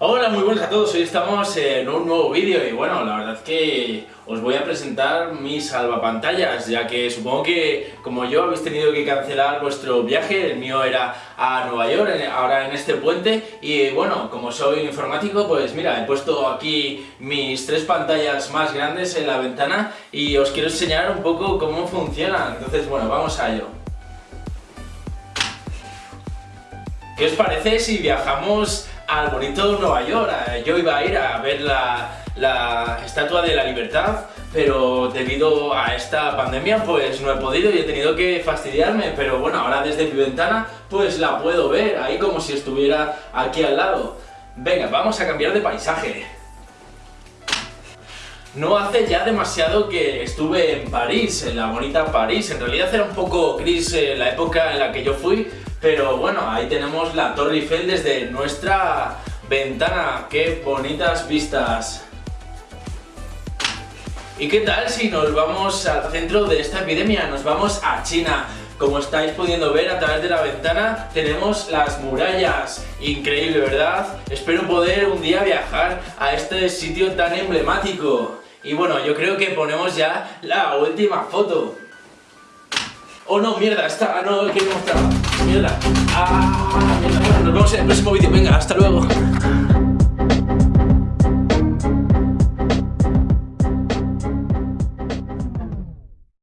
Hola, muy buenas a todos, hoy estamos en un nuevo vídeo y bueno, la verdad es que os voy a presentar mis salvapantallas, ya que supongo que como yo habéis tenido que cancelar vuestro viaje, el mío era a Nueva York, ahora en este puente, y bueno, como soy informático, pues mira, he puesto aquí mis tres pantallas más grandes en la ventana y os quiero enseñar un poco cómo funcionan, entonces bueno, vamos a ello. ¿Qué os parece si viajamos al bonito Nueva York. Eh, yo iba a ir a ver la, Estatua de la Libertad, pero debido a esta pandemia pues no he podido y he tenido que fastidiarme, pero bueno, ahora desde mi ventana pues la puedo ver, ahí como si estuviera aquí al lado. Venga, vamos a cambiar de paisaje. No hace ya demasiado que estuve en París, en la bonita París. En realidad era un poco gris eh, la época en la que yo fui, pero bueno, ahí tenemos la Torre Eiffel desde nuestra ventana. ¡Qué bonitas vistas! ¿Y qué tal si nos vamos al centro de esta epidemia? Nos vamos a China. Como estáis pudiendo ver a través de la ventana, tenemos las murallas. Increíble, ¿verdad? Espero poder un día viajar a este sitio tan emblemático. Y bueno, yo creo que ponemos ya la última foto. Oh no, mierda, esta no quería mostrar. Mierda. Ah, mierda. Bueno, nos vemos en el próximo vídeo. Venga, hasta luego.